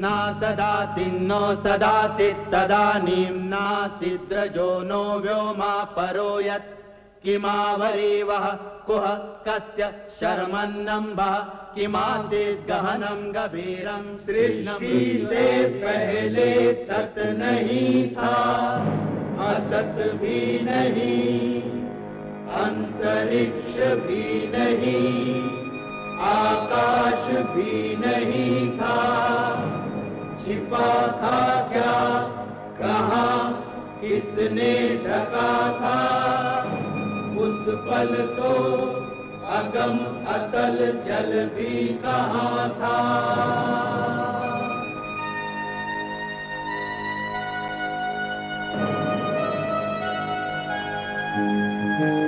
न सदासिन्नो सदासि तदानीं नासिद्रजो नो व्योमा परो यत् किमावरीवः कुह कस्य शर्मन्नम्बः, किमासीत् गहनं गभीरं सृष्टि से पहले सत नहीं था। असत भी नहीं, अंतरिक्ष भी नहीं, आकाश भी नहीं था। छिपा था क्या? कहा? किसने ढका था? उस पल तो अगम अतल जल भी कहा था? सृष्टि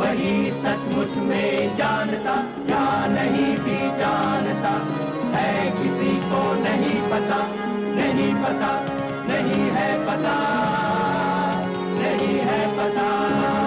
वही सचमुच में जानता, या नहीं भी जानता। है किसी को नहीं पता नहीं पता, नहीं है पता, नहीं है पता।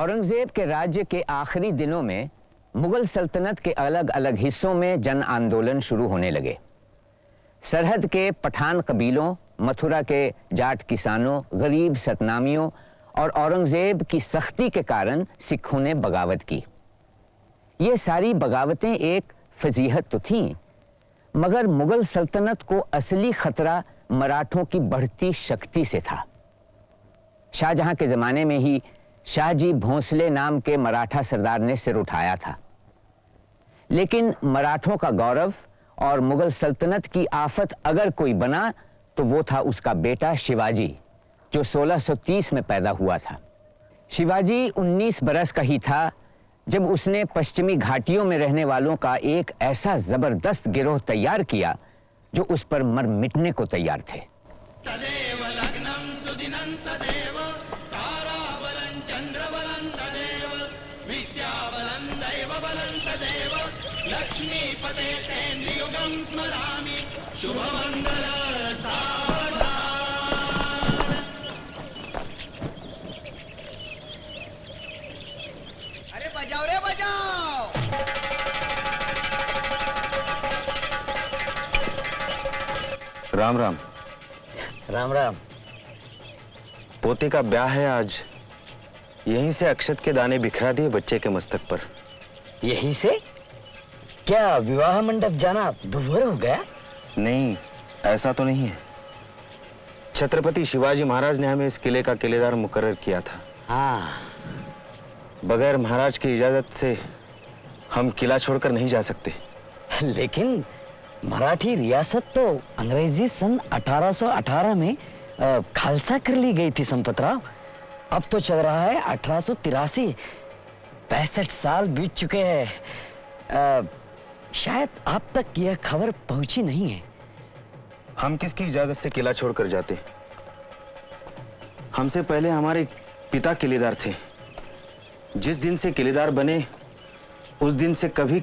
औरंगज़ेब के राज्य के आखिरी दिनों में मुगल सल्तनत के अलग अलग हिस्सों में जन आंदोलन शुरू होने लगे। सरहद के पठान कबीलों, मथुरा के जाट किसानों, गरीब सतनामियों और औरंगज़ेब की सख्ती के कारण सिखों ने बगावत की। ये सारी बगावतें एक फजीहत तो थीं, मगर मुगल सल्तनत को असली खतरा मराठों की बढ़ती शक्ति से था। शाहजहां के जमाने में ही शाहजी भोंसले नाम के मराठा सरदार ने सिर उठाया था। लेकिन मराठों का गौरव और मुगल सल्तनत की आफत अगर कोई बना तो वो था उसका बेटा शिवाजी, जो 1630 में पैदा हुआ था। शिवाजी 19 बरस का ही था, जब उसने पश्चिमी घाटियों में रहने वालों का एक ऐसा ज़बरदस्त गिरोह तैयार किया, जो उस पर मर मिटने को तैयार थे। तदेव लग्नं सुदिनं तदेव। लक्ष्मीपते तेन्द्रियुगं स्मरामि। शुभमङ्गल सावधान अरे बजाओ रे बजाओ। राम राम। राम राम। पोते का ब्याह है आज। यहीं से अक्षत के दाने बिखरा दिए बच्चे के मस्तक पर। यहीं से? क्या विवाह मंडप जाना दुभर हो गया? नहीं ऐसा तो नहीं है। छत्रपति शिवाजी महाराज ने हमें इस किले का किलेदार मुकर्र किया था। हाँ। बगैर महाराज की इजाज़त से हम किला छोड़कर नहीं जा सकते। लेकिन मराठी रियासत तो अंग्रेज़ी सन 1818 में खालसा कर ली गई थी संपतराव। अब तो चल रहा है अठारह सौ तिरासी। पैंसठ साल बीत चुके हैं। शायद आप तक यह खबर पहुँची नहीं है। हम किसकी इजाज़त से किला छोड़कर जाते? हमसे पहले हमारे पिता किलेदार थे। जिस दिन से किलेदार बने, उस दिन से कभी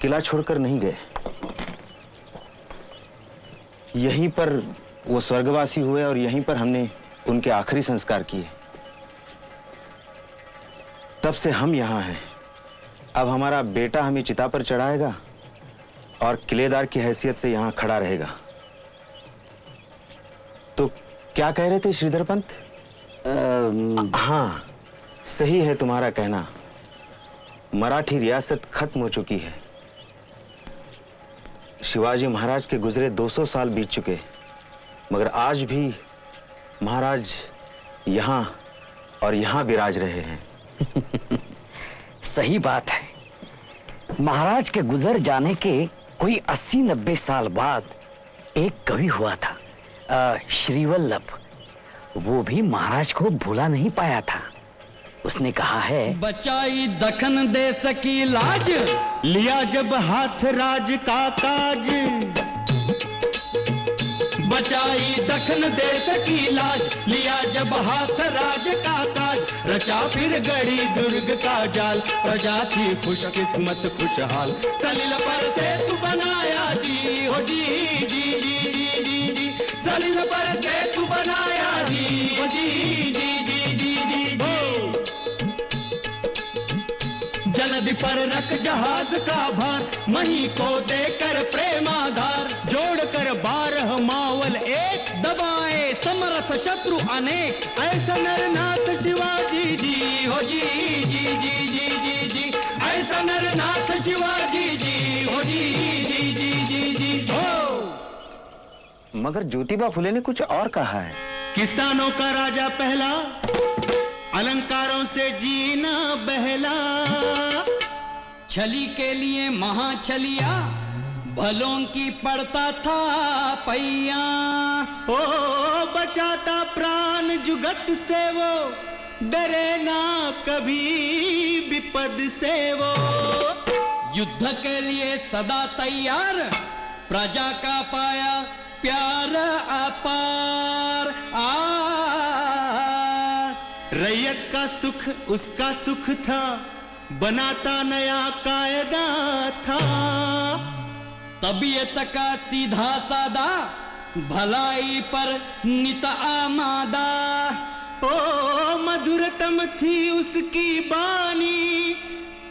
किला छोड़कर नहीं गए। यहीं पर वो स्वर्गवासी हुए और यहीं पर हमने उनके आखिरी संस्कार किए। तब से हम यहाँ हैं। अब हमारा बेटा हमें चिता पर चढ़ाएगा। और किलेदार की हैसियत से यहाँ खड़ा रहेगा। तो क्या कह रहे थे श्रीधर पंत? हाँ सही है तुम्हारा कहना। मराठी रियासत खत्म हो चुकी है। शिवाजी महाराज के गुजरे 200 साल बीत चुके। मगर आज भी महाराज यहाँ और यहाँ विराज रहे हैं। सही बात है। महाराज के गुजर जाने के कोई अस्सी नब्बे साल बाद एक कवि हुआ था श्रीवल्लभ। वो भी महाराज को भूला नहीं पाया था। उसने कहा है, बचाई दखन देश की लाज, लिया जब हाथ राज का ताज। बचाई दखन देश की लाज, लिया जब हाथ राज का ताज रचा फिर गड़ी दुर्ग का जाल। प्रजा थी खुश किस्मत खुशहाल। सलील पर से तू बनाया जी, हो जी जी जी जी जी जी। सलील पर से तू बनाया जी, हो जी जी जी जी जी जी। जलधि पर रख जहाज़ का भार, मही को देकर प्रेमाधार। जोड़कर बारह मावल एक दबाए समर्थ शत्रु अनेक। ऐसा नरनाथ मगर ज्योतिबा फुले ने कुछ और कहा है। किसानों का राजा पहला, अलंकारों से जीना बहला। छली के लिए महाछलिया, भलों की पड़ता था पैया ओ, बचाता प्राण जुगत से वो, डरे ना कभी विपद से वो। युद्ध के लिए सदा तैयार, प्रजा का पाया प्यार अपार, आ। रैयत का सुख, उसका सुख था, बनाता नया कायदा था। तबीयत का सीधा सादा, भलाई पर नित आमादा। ओ, मधुरतम थी उसकी बानी,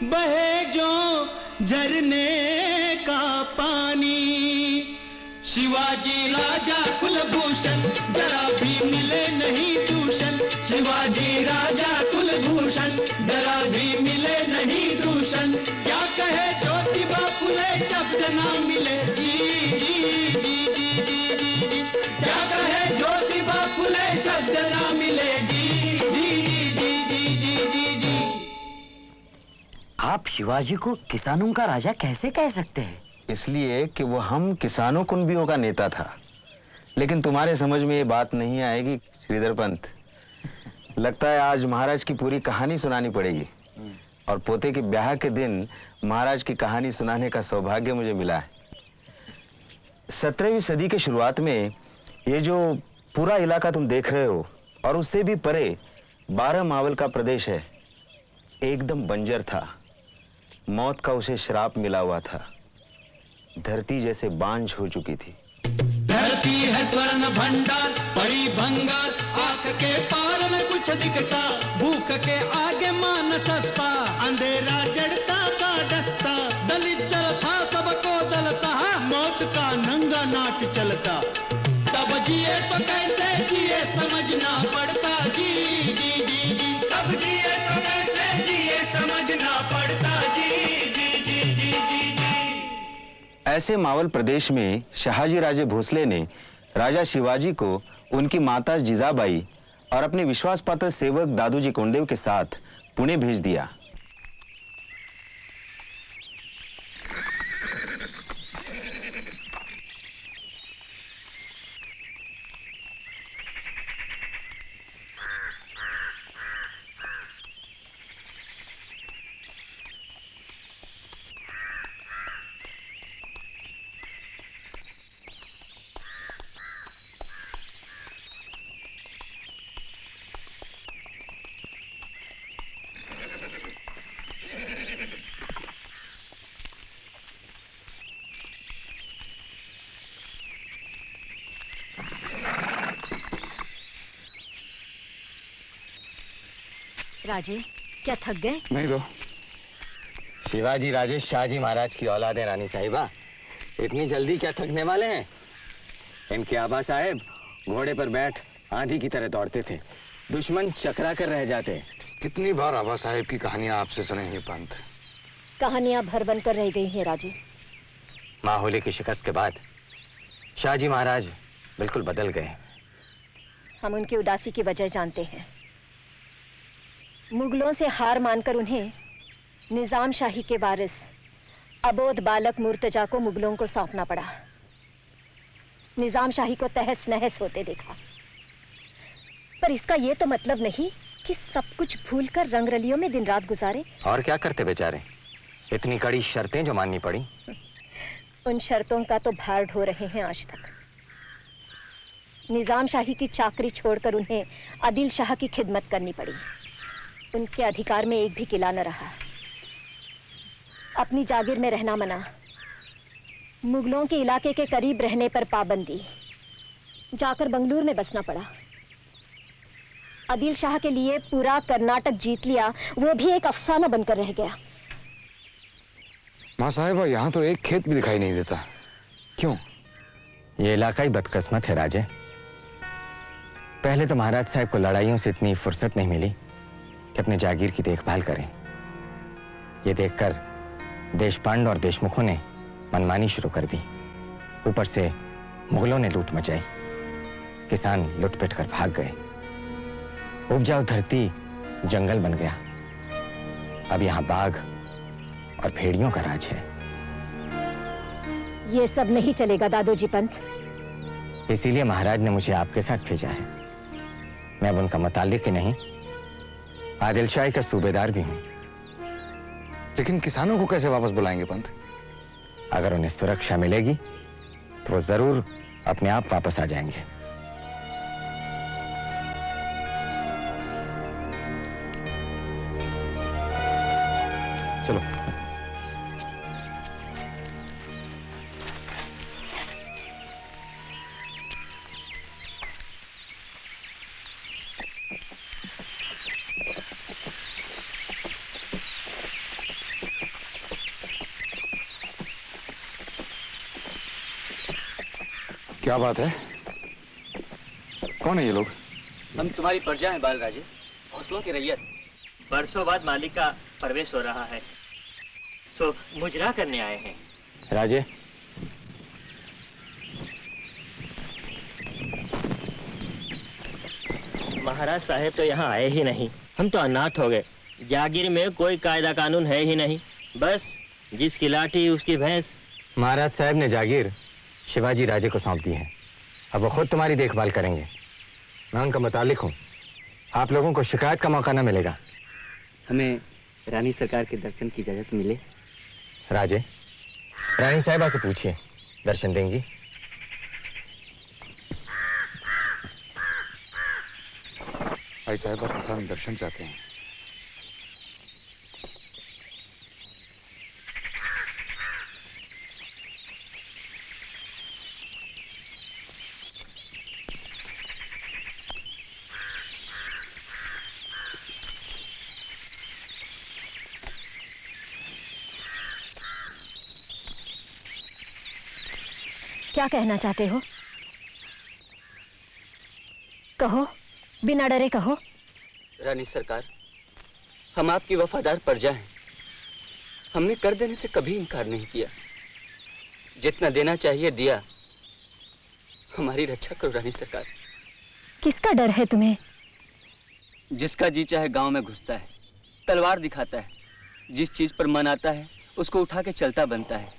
बहे जो झरने का पानी। शिवाजी राजा कुलभूषण जरा भी मिले नहीं दूषण शिवाजी राजा कुलभूषण जरा भी मिले नहीं दूषण क्या कहे ज्योतिबा फुले शब्द ना मिले जी जी जी जी जी जी जी क्या कहे ज्योति ज्योतिबा फुले शब्द ना मिले जी जी जी जी जी जी जी जी आप शिवाजी को किसानों का राजा कैसे कह सकते हैं इसलिए कि वो हम किसानों कुंबियों का नेता था। लेकिन तुम्हारे समझ में ये बात नहीं आएगी, श्रीधर पंत। लगता है आज महाराज की पूरी कहानी सुनानी पड़ेगी। और पोते के ब्याह के दिन महाराज की कहानी सुनाने का सौभाग्य मुझे मिला है। सत्रहवीं सदी के शुरुआत में ये जो पूरा इलाका तुम देख रहे हो, और उससे भी परे बारह मावल का प्रदेश है, एकदम बंजर था। मौत का उसे श्राप मिला हुआ था। धरती जैसे बांझ हो चुकी थी। धरती है स्वर्ण भंडार बड़ी भंगार, आँख के पार में कुछ दिखता, भूख के आगे मान सस्ता अंधेरा जड़ता का दस्ता, दलित जल था सबको दलता मौत का नंगा नाच चलता। तब जिए तो कैसे जिए समझना पड़ता। ऐसे मावल प्रदेश में शाहजी राजे भोसले ने राजा शिवाजी को उनकी माता जिजाबाई और अपने विश्वास पात्र सेवक दादूजी कोंडेव के साथ पुणे भेज दिया। राजे क्या थक गए? नहीं दो शिवाजी राजे शाहजी महाराज की औलाद है रानी साहिबा इतनी जल्दी क्या थकने वाले हैं? इनके आबा साहेब घोड़े पर बैठ आंधी की तरह दौड़ते थे। दुश्मन चकरा कर रह जाते। कितनी बार आबा साहेब की कहानियाँ आपसे सुनेंगे पंत कहानियाँ भर बन कर रह गई हैं राजे। माहौले की शिकस्त के बाद शाहजी महाराज बिल्कुल बदल गए। हम उनकी उदासी की वजह जानते हैं। मुगलों से हार मानकर उन्हें निज़ाम शाही के वारिस अबोध बालक मुर्तजा को मुगलों को सौंपना पड़ा। निज़ाम शाही को तहस नहस होते देखा। पर इसका यह तो मतलब नहीं कि सब कुछ भूलकर रंगरलियों में दिन रात गुजारे। और क्या करते बेचारे? इतनी कड़ी शर्तें जो माननी पड़ी। उन शर्तों का तो भार ढो रहे हैं आज तक। निज़ाम शाही की चाकरी छोड़कर उन्हें आदिल शाह की खिदमत करनी पड़ी। उनके अधिकार में एक भी किला न रहा। अपनी जागीर में रहना मना। मुगलों के इलाके के करीब रहने पर पाबंदी। जाकर बंगलूर में बसना पड़ा। आदिल शाह के लिए पूरा कर्नाटक जीत लिया वो भी एक अफसाना बनकर रह गया। माँ साहेबा यहाँ तो एक खेत भी दिखाई नहीं देता। क्यों? ये इलाका ही बदकिस्मत है राजे। पहले तो महाराज साहब को लड़ाइयों से इतनी फुर्सत नहीं मिली। कि अपने जागीर की देखभाल करें। ये देखकर देशपांड और देशमुखों ने मनमानी शुरू कर दी। ऊपर से मुगलों ने लूट मचाई। किसान लुटपिट कर भाग गए। उपजाऊ धरती जंगल बन गया। अब यहाँ बाघ और भेड़ियों का राज है। ये सब नहीं चलेगा दादोजी पंत। इसीलिए महाराज ने मुझे आपके साथ भेजा है। मैं अब उनका मुतालिक ही नहीं। आदिल शाही का सूबेदार भी हूँ। लेकिन किसानों को कैसे वापस बुलाएँगे पंत? अगर उन्हें सुरक्षा मिलेगी तो वो ज़रूर अपने आप वापस आ जाएँगे। चलो। क्या बात है? कौन है ये लोग? हम तुम्हारी प्रजा हैं बाल राजे हौसलों की रैयत। बरसों बाद मालिक का प्रवेश हो रहा है। सो मुजरा करने आए हैं। राजे। महाराज साहेब तो यहाँ आए ही नहीं। हम तो अनाथ हो गए। जागीर में कोई कायदा कानून है ही नहीं। बस जिसकी लाठी उसकी भैंस। महाराज साहब ने जागीर। शिवाजी राजे को सौंप दी है। अब वो खुद तुम्हारी देखभाल करेंगे। मैं उनका मुतालिक हूँ। आप लोगों को शिकायत का मौका ना मिलेगा। हमें रानी सरकार के दर्शन की इजाज़त मिले? राजे रानी साहिबा से पूछिए। दर्शन देंगी? भाई साहबा किसान दर्शन चाहते हैं। क्या कहना चाहते हो? कहो बिना डरे कहो। रानी सरकार हम आपकी वफादार प्रजा हैं। हमने कर देने से कभी इनकार नहीं किया। जितना देना चाहिए दिया। हमारी रक्षा करो रानी सरकार। किसका डर है तुम्हें? जिसका जी चाहे गाँव में घुसता है तलवार दिखाता है जिस चीज़ पर मन आता है उसको उठा के चलता बनता है।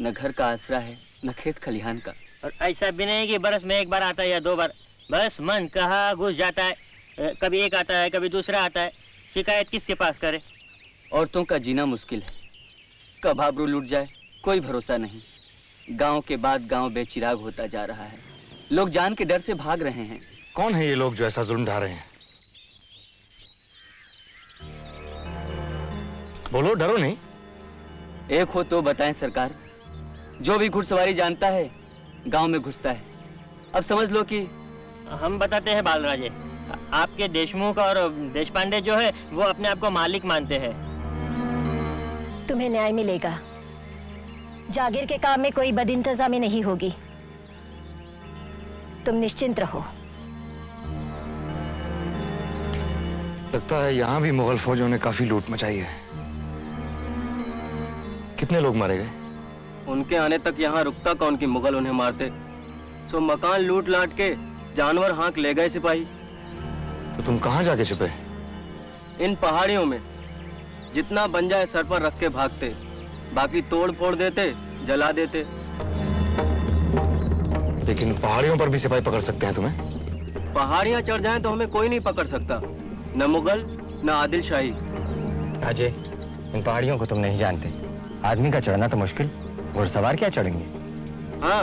न घर का आसरा है न खेत खलिहान का। और ऐसा भी नहीं कि बरस में एक बार आता है या दो बार। बस मन कहा घुस जाता है। कभी एक आता है कभी दूसरा आता है। शिकायत किसके पास करे? औरतों का जीना मुश्किल है। कब आबरू लूट जाए कोई भरोसा नहीं। गाँव के बाद गाँव बेचिराग होता जा रहा है। लोग जान के डर से भाग रहे हैं। कौन है ये लोग जो ऐसा जुल्म ढा रहे हैं? बोलो डरो नहीं। एक हो तो बताएँ सरकार जो भी घुड़सवारी जानता है गाँव में घुसता है। अब समझ लो कि हम बताते हैं बालराजे आपके देशमुख और देश पांडे जो है वो अपने आप को मालिक मानते हैं। तुम्हें न्याय मिलेगा। जागीर के काम में कोई बद इंतजामी नहीं होगी। तुम निश्चिंत रहो। लगता है यहाँ भी मुगल फौजों ने काफ़ी लूट मचाई है। कितने लोग मारे गए? उनके आने तक यहाँ रुकता कौन की मुगल उन्हें मारते? सो मकान लूट लाट के जानवर हाँक ले गए सिपाही। तो तुम कहाँ जाके छिपे? इन पहाड़ियों में जितना बन जाए सर पर रख के भागते बाकी तोड़ फोड़ देते जला देते। लेकिन पहाड़ियों पर भी सिपाही पकड़ सकते हैं तुम्हें? पहाड़ियाँ चढ़ जाएँ तो हमें कोई नहीं पकड़ सकता न मुगल न आदिल शाही अजय इन पहाड़ियों को तुम नहीं जानते। आदमी का चढ़ना तो मुश्किल। घुड़सवार क्या चढ़ेंगे? हाँ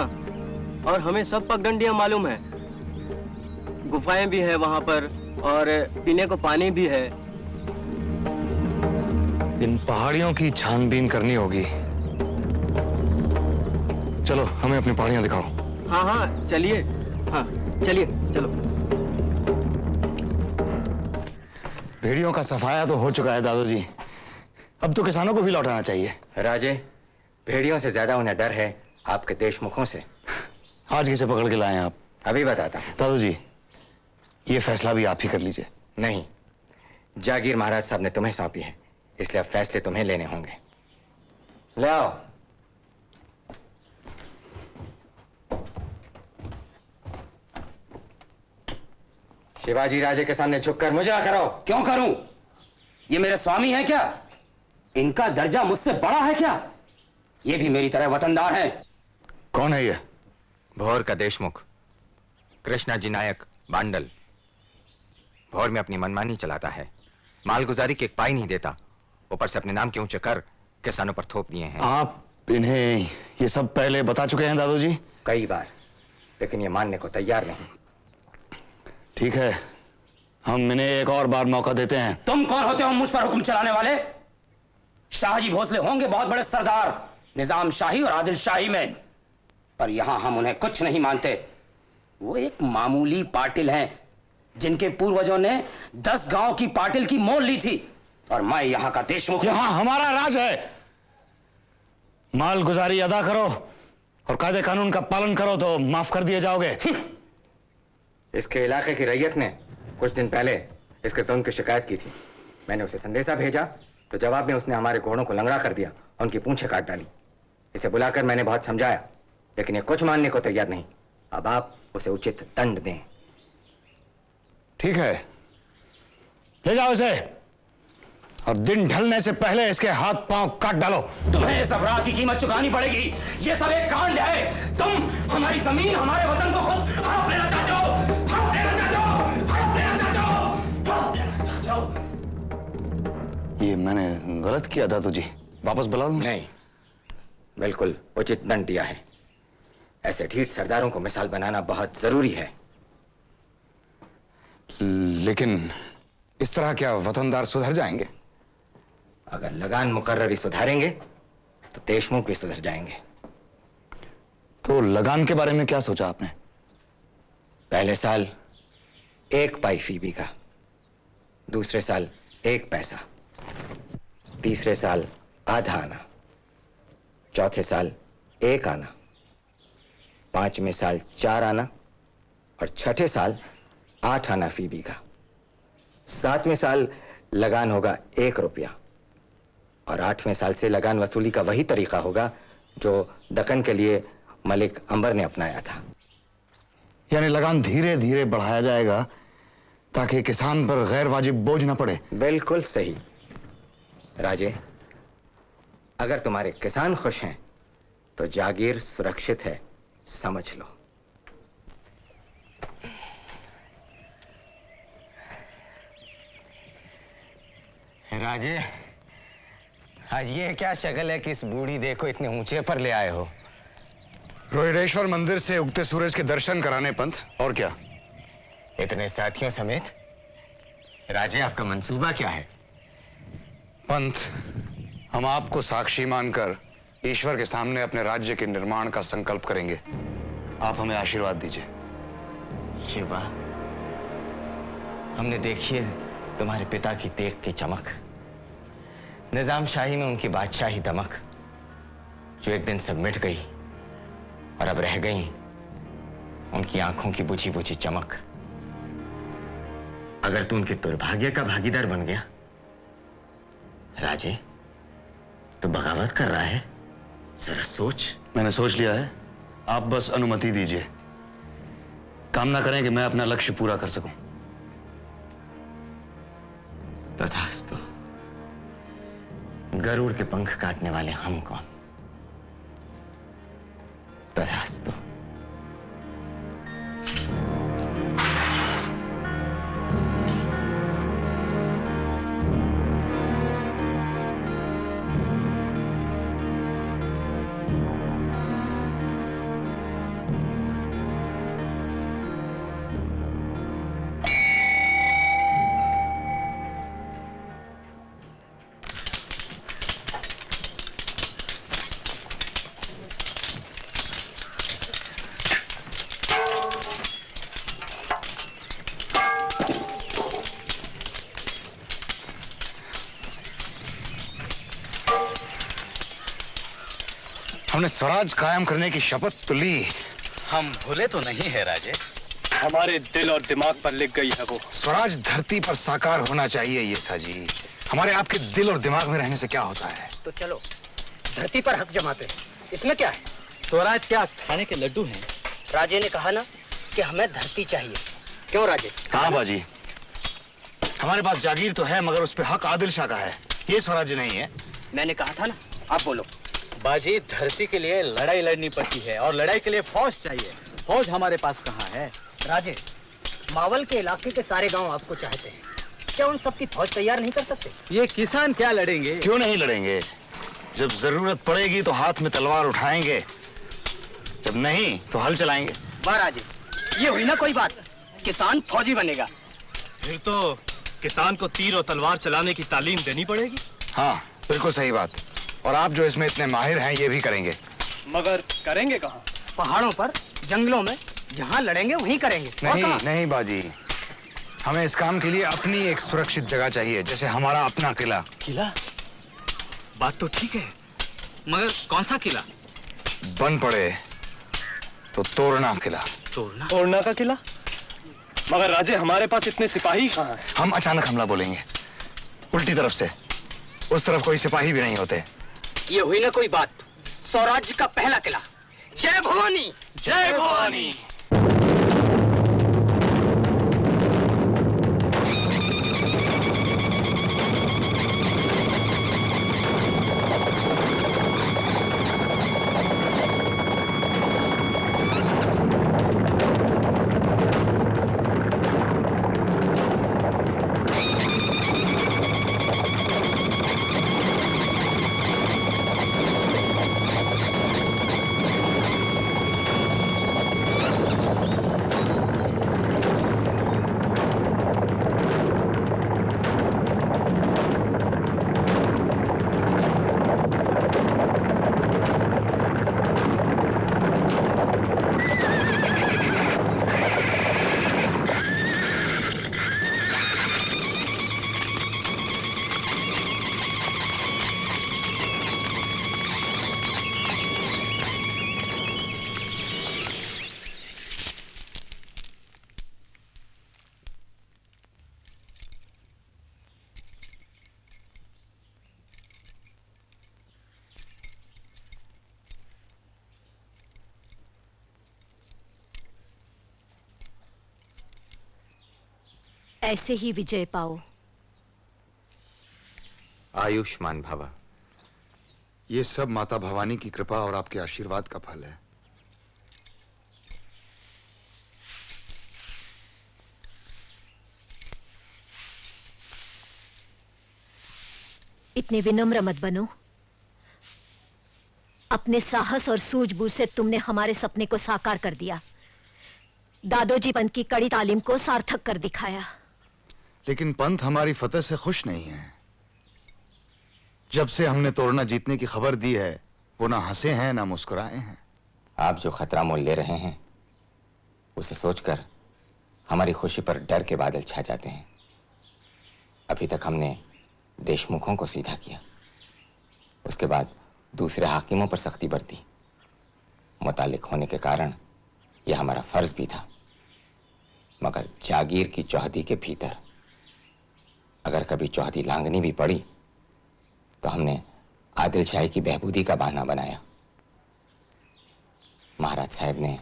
और हमें सब पगडंडियाँ मालूम है। गुफाएँ भी है वहाँ पर और पीने को पानी भी है। इन पहाड़ियों की छानबीन करनी होगी। चलो हमें अपनी पहाड़ियाँ दिखाओ। हाँ हाँ चलिए। हाँ चलिए चलो। भेड़ियों का सफाया तो हो चुका है दादाजी। अब तो किसानों को भी लौटाना चाहिए। राजे भेड़ियों से ज़्यादा उन्हें डर है आपके देशमुखों से। आज किसे पकड़ के लाए आप? अभी बताता दादू जी ये फैसला भी आप ही कर लीजिए। नहीं जागीर महाराज साहब ने तुम्हें सौंपी है इसलिए अब फैसले तुम्हें लेने होंगे। ले आओ। शिवाजी राजे के सामने झुककर मुजरा करो। क्यों करूँ? ये मेरे स्वामी है क्या? इनका दर्जा मुझसे बड़ा है क्या? ये भी मेरी तरह वतनदार है। कौन है ये? भौर का देशमुख। कृष्णा जी नायक बांडल। भौर में अपनी मनमानी चलाता है। मालगुजारी के पाई नहीं देता। ऊपर से अपने नाम के ऊँचे कर किसानों पर थोप दिए हैं। आप इन्हें ये सब पहले बता चुके हैं दादू जी कई बार लेकिन ये मानने को तैयार नहीं। ठीक है हम इन्हें एक और बार मौका देते हैं। तुम कौन होते हो मुझ पर हुक्म चलाने वाले? शाहजी भोसले होंगे बहुत बड़े सरदार। निज़ाम शाही और आदिल शाही में। पर यहाँ हम उन्हें कुछ नहीं मानते। वो एक मामूली पाटिल हैं जिनके पूर्वजों ने दस गाँव की पाटिल की मोल ली थी। और मैं यहाँ का देशमुख यहाँ हमारा राज है। माल गुजारी अदा करो और कायदे कानून का पालन करो तो माफ़ कर दिए जाओगे। इसके इलाके की रैयत ने कुछ दिन पहले इसके जुल्म की शिकायत की थी। मैंने उसे संदेशा भेजा तो जवाब में उसने हमारे घोड़ों को लंगड़ा कर दिया और उनकी पूंछें काट डाली। इसे बुलाकर मैंने बहुत समझाया लेकिन ये कुछ मानने को तैयार नहीं। अब आप उसे उचित दंड दें। ठीक है। ले जाओ इसे। और दिन ढलने से पहले इसके हाथ पाँव काट डालो। तुम्हें इस अपराध की कीमत चुकानी पड़ेगी। ये सब एक कांड है। तुम हमारी ज़मीन हमारे वतन को खुद हड़प लेना चाहते हो। हड़प लेना चाहते हो। हड़प लेना चाहते हो। हड़प लेना चाहते हो। ये मैंने गलत किया दादू जी वापस बुला लूँ नहीं। बिल्कुल उचित दंड दिया है। ऐसे ढीठ सरदारों को मिसाल बनाना बहुत ज़रूरी है। लेकिन इस तरह क्या वतनदार सुधर जाएँगे? अगर लगान मुकर्ररी सुधारेंगे तो देशमुख भी सुधर जाएँगे। तो लगान के बारे में क्या सोचा आपने? पहले साल एक पाई फ़ी का दूसरे साल एक पैसा तीसरे साल आधा आना चौथे साल एक आना पाँचवें साल चार आना और छठे साल आठ आना फ़ी बीघा। सातवें साल लगान होगा एक रुपया और आठवें साल से लगान वसूली का वही तरीका होगा जो दकन के लिए मलिक अंबर ने अपनाया था। यानी लगान धीरे धीरे बढ़ाया जाएगा ताकि किसान पर गैर वाजिब बोझ न पड़े। बिल्कुल सही। राजे अगर तुम्हारे किसान खुश हैं तो जागीर सुरक्षित है समझ लो। राजे आज ये क्या शक्ल है कि इस बूढ़ी देखो इतने ऊँचे पर ले आए हो? रोहिडेश्वर मंदिर से उगते सूरज के दर्शन कराने पंथ और क्या? इतने साथियों समेत राजे आपका मंसूबा क्या है? पंथ हम आपको साक्षी मानकर ईश्वर के सामने अपने राज्य के निर्माण का संकल्प करेंगे। आप हमें आशीर्वाद दीजिए। शिवा, हमने देखी है तुम्हारे पिता की तेग की चमक। निज़ाम शाही में उनकी बादशाही दमक, जो एक दिन सब मिट गई और अब रह गई, उनकी आँखों की बुझी बुझी चमक। अगर तू उनके दुर्भाग्य का भागीदार बन गया, राजे तो बगावत कर रहा है? जरा सोच। मैंने सोच लिया है। आप बस अनुमति दीजिए। कामना करें कि मैं अपना लक्ष्य पूरा कर सकूँ। तथास्तु। गरुड़ के पंख काटने वाले हम कौन? तथास्तु। हमने स्वराज कायम करने की शपथ तो ली। हम भूले तो नहीं है राजे। हमारे दिल और दिमाग पर लिख गई है वो। स्वराज धरती पर साकार होना चाहिए ये साजी। हमारे आपके दिल और दिमाग में रहने से क्या होता है? तो चलो धरती पर हक जमाते हैं। इसमें क्या है? स्वराज क्या खाने के लड्डू हैं? राजे ने कहा ना कि हमें धरती चाहिए। क्यों राजे? हाँ बाजी। हमारे पास जागीर तो है मगर उस पे हक आदिल शाह का है। ये स्वराज नहीं है। मैंने कहा था ना आप बोलो। बाजी धरती के लिए लड़ाई लड़नी पड़ती है और लड़ाई के लिए फौज चाहिए। फौज हमारे पास कहाँ है? राजे मावल के इलाके के सारे गाँव आपको चाहते हैं। क्या उन सबकी फौज तैयार नहीं कर सकते? ये किसान क्या लड़ेंगे? क्यों नहीं लड़ेंगे? जब ज़रूरत पड़ेगी तो हाथ में तलवार उठाएँगे। जब नहीं तो हल चलाएँगे। वाह राजे ये हुई ना कोई बात। किसान फौजी बनेगा। फिर तो किसान को तीर और तलवार चलाने की तालीम देनी पड़ेगी। हाँ बिल्कुल सही बात। और आप जो इसमें इतने माहिर हैं ये भी करेंगे। मगर करेंगे कहाँ? पहाड़ों पर जंगलों में जहाँ लड़ेंगे वहीं करेंगे। नहीं नहीं बाजी। हमें इस काम के लिए अपनी एक सुरक्षित जगह चाहिए जैसे हमारा अपना किला। किला? बात तो ठीक है मगर कौन सा किला? बन पड़े तो तोड़ना किला। तोड़ना तोड़ना का किला? मगर राजे हमारे पास इतने सिपाही कहाँ हैं? हम अचानक हमला बोलेंगे उल्टी तरफ़ से। उस तरफ़ कोई सिपाही भी नहीं होते। ये हुई ना कोई बात। स्वराज्य का पहला किला। जय भवानी जय भवानी। ऐसे ही विजय पाओ। आयुष्मान भवा। ये सब माता भवानी की कृपा और आपके आशीर्वाद का फल है। इतने विनम्र मत बनो। अपने साहस और सूझबूझ से तुमने हमारे सपने को साकार कर दिया। दादोजी पंत की कड़ी तालीम को सार्थक कर दिखाया। लेकिन पंथ हमारी फतेह से खुश नहीं है। जब से हमने तोड़ना जीतने की खबर दी है, वो ना हंसे हैं, ना मुस्कुराए हैं। आप जो खतरा मोल ले रहे हैं, उसे सोचकर हमारी खुशी पर डर के बादल छा जाते हैं। अभी तक हमने देशमुखों को सीधा किया। उसके बाद दूसरे हाकिमों पर सख्ती बरती। मुतालिक होने के कारण यह हमारा फ़र्ज़ भी था। मगर जागीर की चौहदी के भीतर अगर कभी चौथी लांगनी भी पड़ी तो हमने आदिल शाही की बहबूदी का बहाना बनाया। महाराज साहब ने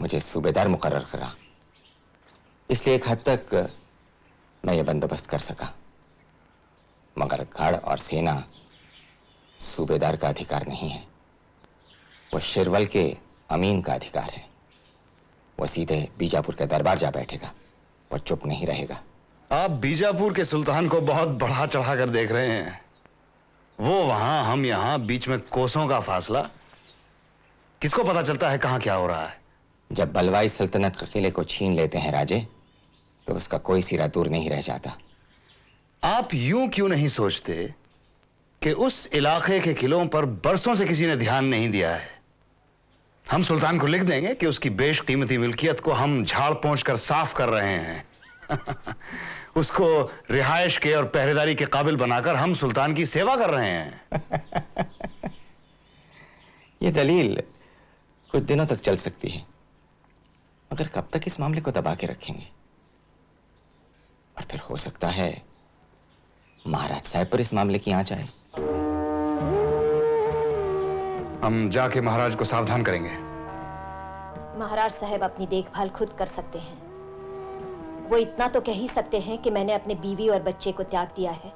मुझे सूबेदार मुकर्र करा। इसलिए एक हद तक मैं ये बंदोबस्त कर सका। मगर गढ़ और सेना सूबेदार का अधिकार नहीं है। वो शिरवल के अमीन का अधिकार है। वो सीधे बीजापुर के दरबार जा बैठेगा। और चुप नहीं रहेगा। आप बीजापुर के सुल्तान को बहुत बढ़ा चढ़ा कर देख रहे हैं। वो वहाँ हम यहाँ बीच में कोसों का फासला। किसको पता चलता है कहाँ क्या हो रहा है? जब बलवाई सल्तनत के किले को छीन लेते हैं राजे तो उसका कोई सिरा दूर नहीं रह जाता। आप यूँ क्यों नहीं सोचते कि उस इलाके के किलों पर बरसों से किसी ने ध्यान नहीं दिया है? हम सुल्तान को लिख देंगे कि उसकी बेशकीमती मिल्कियत को हम झाड़ पहुँच कर साफ़ कर रहे हैं। उसको रिहायश के और पहरेदारी के काबिल बनाकर हम सुल्तान की सेवा कर रहे हैं। ये दलील कुछ दिनों तक चल सकती है मगर कब तक इस मामले को दबा के रखेंगे? और फिर हो सकता है महाराज साहब पर इस मामले की आँच आए। हम जाके महाराज को सावधान करेंगे। महाराज साहब अपनी देखभाल खुद कर सकते हैं। वो इतना तो कह ही सकते हैं कि मैंने अपने बीवी और बच्चे को त्याग दिया है।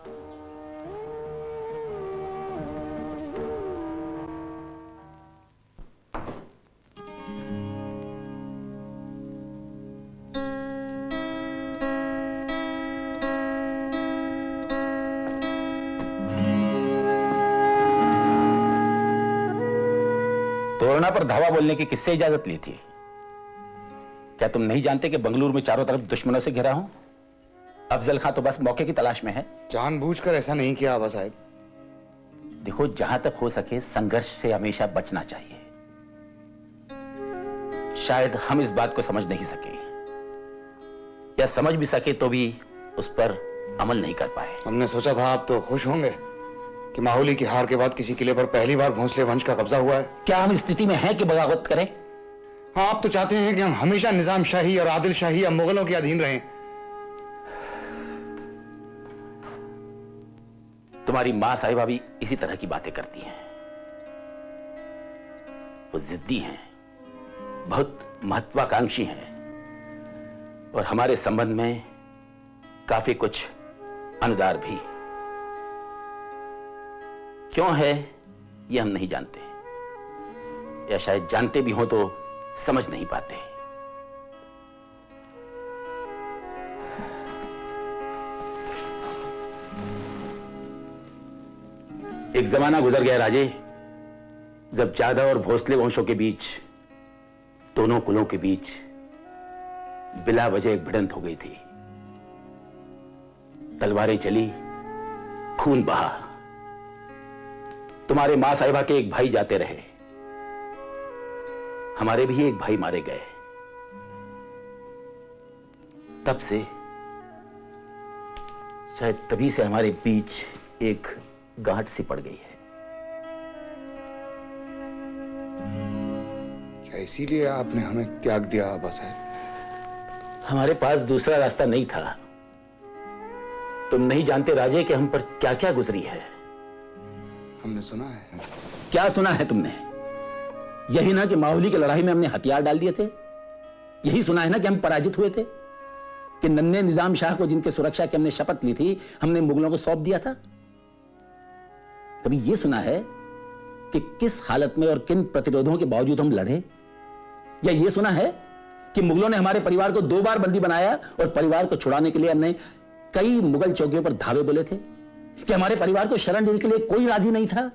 पर धावा बोलने की किससे इजाज़त ली थी? क्या तुम नहीं जानते कि बंगलुरु में चारों तरफ़ दुश्मनों से घिरा हूँ? अफजल खां तो बस मौके की तलाश में है। जानबूझकर ऐसा नहीं किया आबा साहब। देखो जहाँ तक हो सके संघर्ष से हमेशा बचना चाहिए। शायद हम इस बात को समझ नहीं सके। या समझ भी सके तो भी उस पर अमल नहीं कर पाए। हमने सोचा था आप तो खुश होंगे कि माहौली की हार के बाद किसी किले पर पहली बार भोंसले वंश का कब्जा हुआ है। क्या हम स्थिति में हैं कि बगावत करें? आप तो चाहते हैं कि हम हमेशा निज़ाम शाही और आदिल शाही या मुगलों के अधीन रहें। तुम्हारी माँ साहिबा भी इसी तरह की बातें करती हैं। वो जिद्दी हैं, बहुत महत्वाकांक्षी हैं और हमारे संबंध में काफ़ी कुछ अनुदार भी। क्यों है, ये हम नहीं जानते। या शायद जानते भी हों तो समझ नहीं पाते। एक जमाना गुजर गया राजे, जब जादव और भोसले वंशों के बीच, दोनों कुलों के बीच बिला वजह एक भिड़ंत हो गई थी। तलवारें चली, खून बहा। तुम्हारे माँ साहिबा के एक भाई जाते रहे। हमारे भी एक भाई मारे गए। तब से शायद तभी से हमारे बीच एक गांठ सी पड़ गई है। क्या इसीलिए आपने हमें त्याग दिया आबा साहब? हमारे पास दूसरा रास्ता नहीं था। तुम नहीं जानते राजे कि हम पर क्या क्या गुजरी है। हमने सुना है। क्या सुना है तुमने? यही ना कि माहौली की लड़ाई में हमने हथियार डाल दिए थे। यही सुना है ना कि हम पराजित हुए थे। कि नन्हे निज़ाम शाह को जिनके सुरक्षा की हमने शपथ ली थी, हमने मुगलों को सौंप दिया था। कभी यह सुना है कि किस हालत में और किन प्रतिरोधों के बावजूद हम लड़े? या यह सुना है कि मुगलों ने हमारे परिवार को दो बार बंदी बनाया और परिवार को छुड़ाने के लिए हमने कई मुगल चौकियों पर धावे बोले थे? कि हमारे परिवार को शरण देने के लिए कोई राज़ी नहीं था?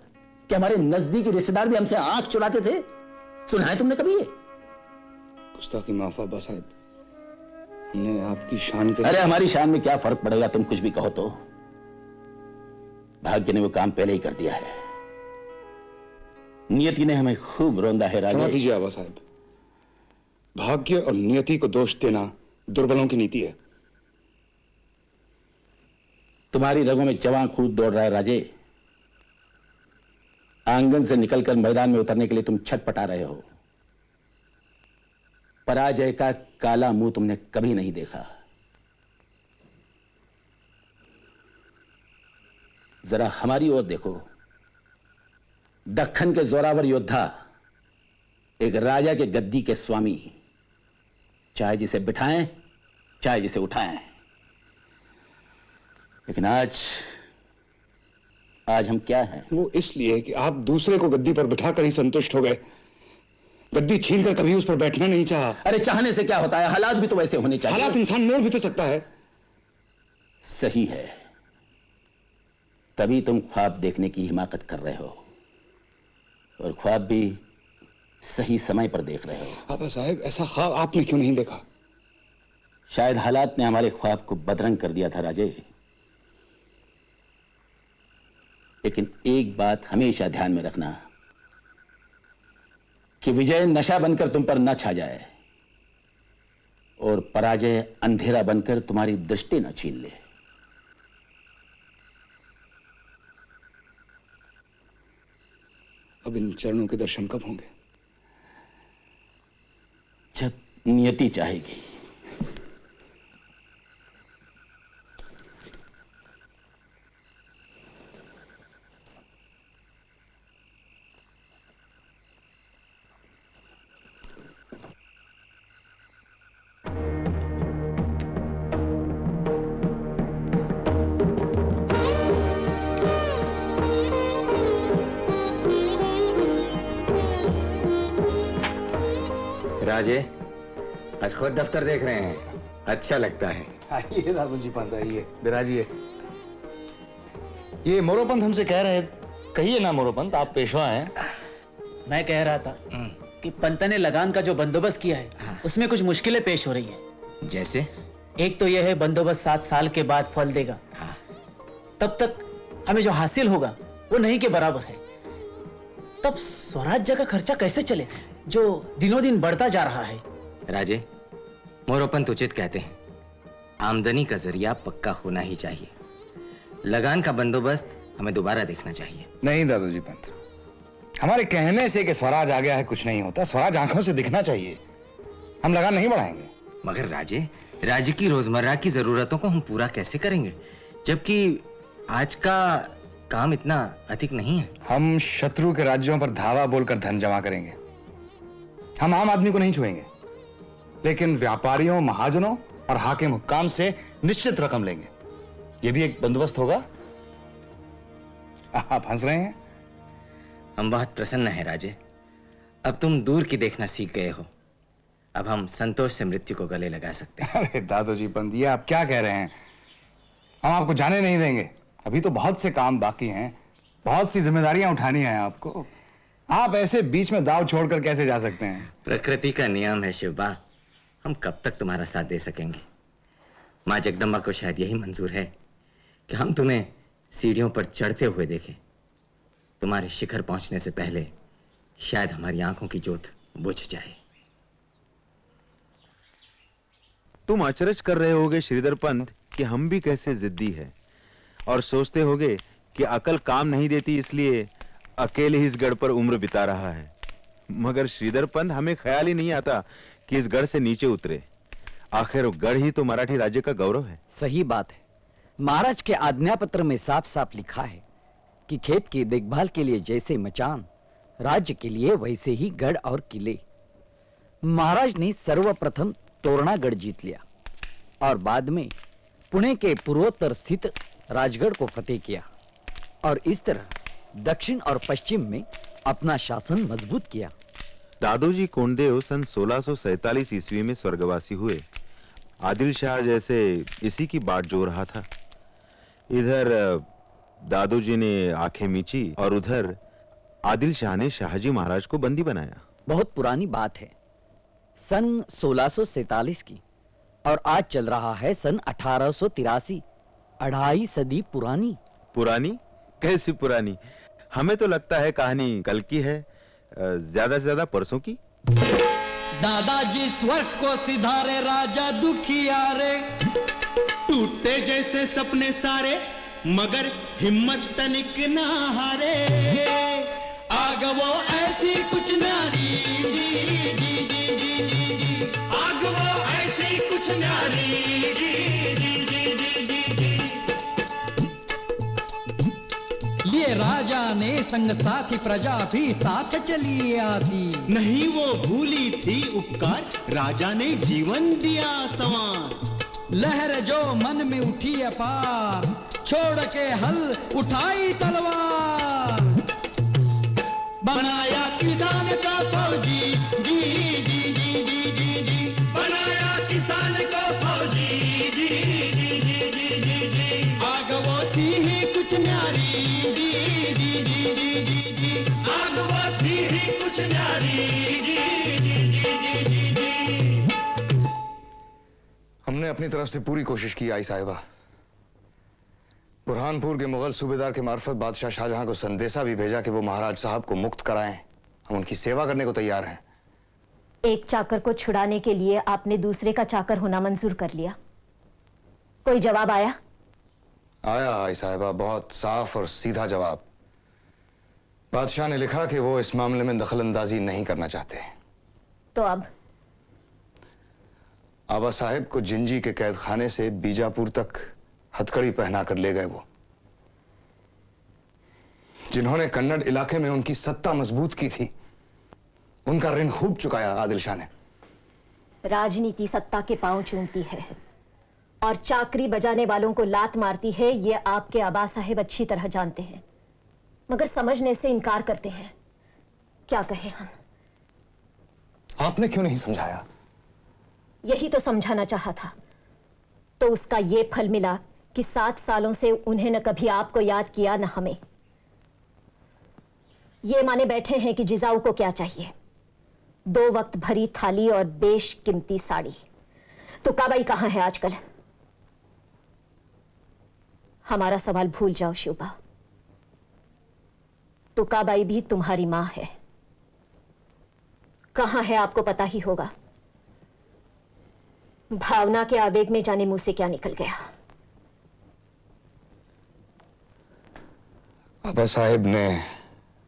कि हमारे नजदीकी रिश्तेदार भी हमसे आँख चुराते थे? सुना है तुमने कभी ये? गुस्ताखी माफ़ साहब हमने आपकी शान के अरे हमारी शान में क्या फ़र्क पड़ेगा तुम कुछ भी कहो तो? भाग्य ने वो काम पहले ही कर दिया है। नियति ने हमें खूब रोंदा है राजा कीजिए आबा साहब। भाग्य और नियति को दोष देना दुर्बलों की नीति है। तुम्हारी रगों में जवां खून दौड़ रहा है राजे आँगन से निकलकर मैदान में उतरने के लिए तुम छटपटा रहे हो। पराजय का काला मुँह तुमने कभी नहीं देखा। जरा हमारी ओर देखो। दखन के जोरावर योद्धा, एक राजा के गद्दी के स्वामी। चाहे जिसे बिठाएँ, चाहे जिसे उठाएँ। लेकिन आज आज हम क्या हैं? वो इसलिए कि आप दूसरे को गद्दी पर बिठाकर ही संतुष्ट हो गए। गद्दी छीनकर कभी उस पर बैठना नहीं चाहा। अरे चाहने से क्या होता है? हालात भी तो वैसे होने चाहिए। हालात इंसान मोड़ भी तो सकता है। सही है। तभी तुम ख्वाब देखने की हिमाकत कर रहे हो। और ख्वाब भी सही समय पर देख रहे हो। आपा साहब ऐसा ख्वाब आपने क्यों नहीं देखा? शायद हालात ने हमारे ख्वाब को बदरंग कर दिया था राजे। लेकिन एक बात हमेशा ध्यान में रखना कि विजय नशा बनकर तुम पर न छा जाए और पराजय अंधेरा बनकर तुम्हारी दृष्टि न छीन ले। अब इन चरणों के दर्शन कब होंगे? जब नियति चाहेगी। राजे आज खुद दफ्तर देख रहे हैं। अच्छा लगता है। आइए दादू जी पंत आइए। बिराजिए। ये मोरोपंत हमसे कह रहे कहिए ना मोरोपंत आप पेशवा हैं। मैं कह रहा था कि पंत ने लगान का जो बंदोबस्त किया है हाँ। उसमें कुछ मुश्किलें पेश हो रही है। जैसे? एक तो यह है बंदोबस्त सात साल के बाद फल देगा। हाँ। तब तक हमें जो हासिल होगा वो नहीं के बराबर है। तब स्वराज्य का खर्चा कैसे चले जो दिनों दिन बढ़ता जा रहा है। राजे मोरोपंत उचित कहते हैं। आमदनी का ज़रिया पक्का होना ही चाहिए। लगान का बंदोबस्त हमें दोबारा देखना चाहिए। नहीं दादू जी पंत। हमारे कहने से कि स्वराज आ गया है कुछ नहीं होता। स्वराज आँखों से दिखना चाहिए। हम लगान नहीं बढ़ाएँगे। मगर राजे राज्य की रोज़मर्रा की जरूरतों को हम पूरा कैसे करेंगे? जबकि आज का काम इतना अधिक नहीं है। हम शत्रु के राज्यों पर धावा बोलकर धन जमा करेंगे। हम आम आदमी को नहीं छुएँगे। लेकिन व्यापारियों महाजनों और हाकिम हुक्काम से निश्चित रकम लेंगे। यह भी एक बंदोबस्त होगा। आप हंस रहे हैं? हम बहुत प्रसन्न हैं राजे। अब तुम दूर की देखना सीख गए हो। अब हम संतोष से मृत्यु को गले लगा सकते हैं। अरे दादू जी बंदिए आप क्या कह रहे हैं? हम आपको जाने नहीं देंगे। अभी तो बहुत से काम बाकी हैं। बहुत सी जिम्मेदारियाँ उठानी हैं आपको। आप ऐसे बीच में दाव छोड़कर कैसे जा सकते हैं? प्रकृति का नियम है शिवबा हम कब तक तुम्हारा साथ दे सकेंगे? माँ जगदम्बा को शायद यही मंजूर है कि हम तुम्हें सीढ़ियों पर चढ़ते हुए देखें। तुम्हारे शिखर पहुँचने से पहले शायद हमारी आँखों की जोत बुझ जाए। तुम अचरज कर रहे होगे श्रीधर पंत कि हम भी कैसे जिद्दी है और सोचते होगे कि अकल काम नहीं देती इसलिए अकेले ही इस गढ़ पर उम्र बिता रहा है। मगर श्रीधर पंत हमें ख्याल ही नहीं आता कि इस गढ़ से नीचे उतरे। आखिर गढ़ ही तो मराठी राज्य का गौरव है। सही बात है। महाराज के आज्ञा पत्र में साफ़ साफ़ लिखा है कि खेत की देखभाल के लिए जैसे मचान, राज्य के लिए वैसे ही गढ़ और किले। महाराज ने सर्वप्रथम तोरणागढ़ जीत लिया और बाद में पुणे के पूर्वोत्तर स्थित राजगढ़ को फतेह किया और इस तरह दक्षिण और पश्चिम में अपना शासन मज़बूत किया। दादोजी कोंडेव सन 1647 ईस्वी में स्वर्गवासी हुए। आदिल शाह जैसे इसी की बाट जो रहा था। इधर दादोजी ने आँखें मीची और उधर आदिल शाह ने शाहजी महाराज को बंदी बनाया। बहुत पुरानी बात है। सन 1647 की और आज चल रहा है सन अठारह अढ़ाई सदी पुरानी। पुरानी? कैसी पुरानी? हमें तो लगता है कहानी कल की है ज़्यादा से ज़्यादा परसों की। दादाजी स्वर्ग को सिधारे, राजा दुखियारे टूटे जैसे सपने सारे, मगर हिम्मत तनिक ना हारे। आग वो ऐसी कुछ नारी जी जी जी जी जी जी आग वो ऐसी कुछ नारी जाने संग साथी प्रजा भी साथ चली आती। नहीं वो भूली थी उपकार राजा ने जीवन दिया समान लहर जो मन में उठी अपार छोड़ के हल उठाई तलवार। बनाया किसान का हमने अपनी तरफ़ से पूरी कोशिश की आई साहिबा। बुरहानपुर के मुगल सूबेदार के मार्फत बादशाह शाहजहां को संदेशा भी भेजा कि वो महाराज साहब को मुक्त कराएँ। हम उनकी सेवा करने को तैयार हैं। एक चाकर को छुड़ाने के लिए आपने दूसरे का चाकर होना मंजूर कर लिया। कोई जवाब आया? आया आई साहिबा बहुत साफ़ और सीधा जवाब। बादशाह ने लिखा कि वो इस मामले में दखल अंदाजी नहीं करना चाहते। तो अब? आबा साहिब को जिंजी के कैद खाने से बीजापुर तक हथकड़ी पहना कर ले गए वो। जिन्होंने कन्नड़ इलाके में उनकी सत्ता मज़बूत की थी उनका ऋण खूब चुकाया आदिल शाह ने। राजनीति सत्ता के पाँव चूमती है और चाकरी बजाने वालों को लात मारती है ये आपके आबा साहेब अच्छी तरह जानते हैं। मगर समझने से इनकार करते हैं। क्या कहें हम? आपने क्यों नहीं समझाया? यही तो समझाना चाहा था। तो उसका ये फल मिला कि सात सालों से उन्हें न कभी आपको याद किया न हमें। ये माने बैठे हैं कि जिजाऊ को क्या चाहिए। दो वक्त भरी थाली और बेश कीमती साड़ी। तो काबाई कहाँ है आजकल? हमारा सवाल भूल जाओ शुभा तुकाबाई भी तुम्हारी माँ है। कहाँ है आपको पता ही होगा। भावना के आवेग में जाने मुँह से क्या निकल गया? आबा साहेब ने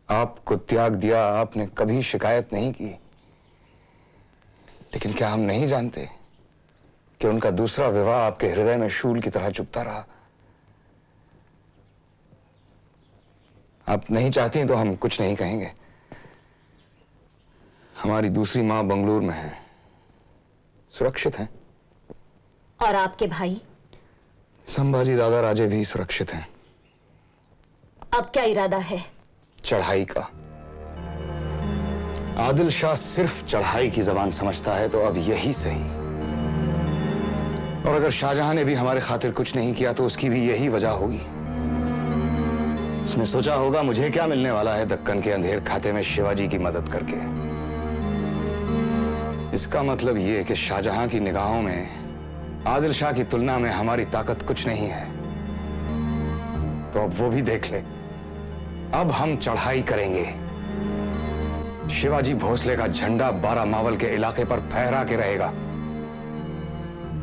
आपको त्याग दिया, आपने कभी शिकायत नहीं की। लेकिन क्या हम नहीं जानते कि उनका दूसरा विवाह आपके हृदय में शूल की तरह चुपता रहा? आप नहीं चाहती तो हम कुछ नहीं कहेंगे। हमारी दूसरी माँ बंगलुरु में है। सुरक्षित हैं। और आपके भाई? संभाजी दादा राजे भी सुरक्षित हैं। अब क्या इरादा है? चढ़ाई का। आदिल शाह सिर्फ़ चढ़ाई की जबान समझता है तो अब यही सही। और अगर शाहजहां ने भी हमारे खातिर कुछ नहीं किया तो उसकी भी यही वजह होगी। उसने सोचा होगा मुझे क्या मिलने वाला है दक्कन के अंधेर खाते में शिवाजी की मदद करके। इसका मतलब यह कि शाहजहां की निगाहों में आदिल शाह की तुलना में हमारी ताकत कुछ नहीं है। तो अब वो भी देख ले। अब हम चढ़ाई करेंगे। शिवाजी भोसले का झंडा बारह मावल के इलाके पर फहरा के रहेगा।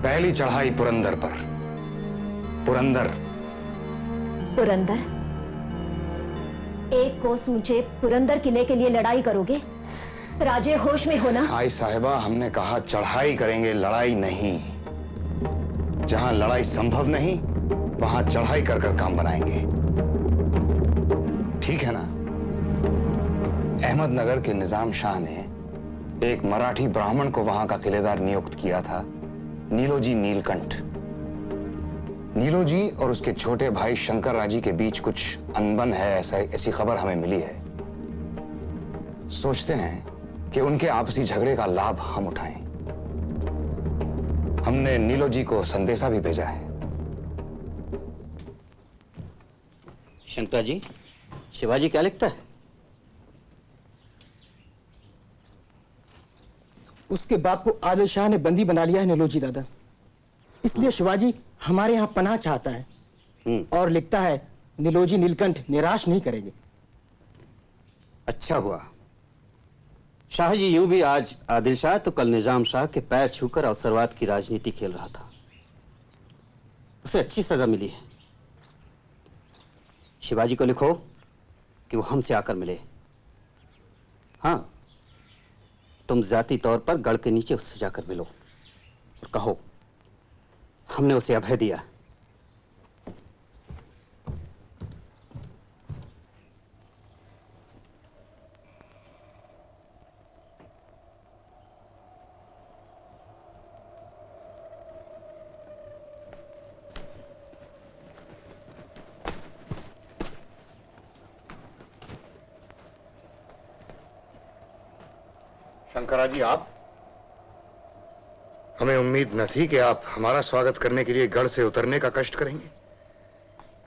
पहली चढ़ाई पुरंदर पर। पुरंदर। पुरंदर? एक कोस ऊँचे पुरंदर किले के लिए लड़ाई करोगे? राजे होश में होना आई साहिबा हमने कहा चढ़ाई करेंगे लड़ाई नहीं। जहाँ लड़ाई संभव नहीं, वहाँ चढ़ाई कर कर काम बनाएँगे। ठीक है ना? अहमदनगर के निज़ाम शाह ने एक मराठी ब्राह्मण को वहाँ का किलेदार नियुक्त किया था, नीलोजी नीलकंठ। नीलोजी और उसके छोटे भाई शंकर राज़ी के बीच कुछ अनबन है, ऐसा ऐसी खबर हमें मिली है। सोचते हैं कि उनके आपसी झगड़े का लाभ हम उठाएँ। हमने नीलोजी को संदेशा भी भेजा है। शंकर जी शिवाजी क्या लिखता है? उसके बाप को आदिल शाह ने बंदी बना लिया है नीलोजी दादा। इसलिए शिवाजी हमारे यहाँ पनाह चाहता है और लिखता है नीलोजी नीलकंठ निराश नहीं करेंगे। अच्छा हुआ। शाह जी यूँ भी आज आदिल शाह तो कल निज़ाम शाह के पैर छूकर अवसरवाद की राजनीति खेल रहा था। उसे अच्छी सजा मिली है। शिवाजी को लिखो कि वो हमसे आकर मिले। हाँ तुम जाति तौर पर गढ़ के नीचे उससे जाकर मिलो और कहो, हमने उसे अभय दिया। जी आप? हमें उम्मीद न थी कि आप हमारा स्वागत करने के लिए गढ़ से उतरने का कष्ट करेंगे।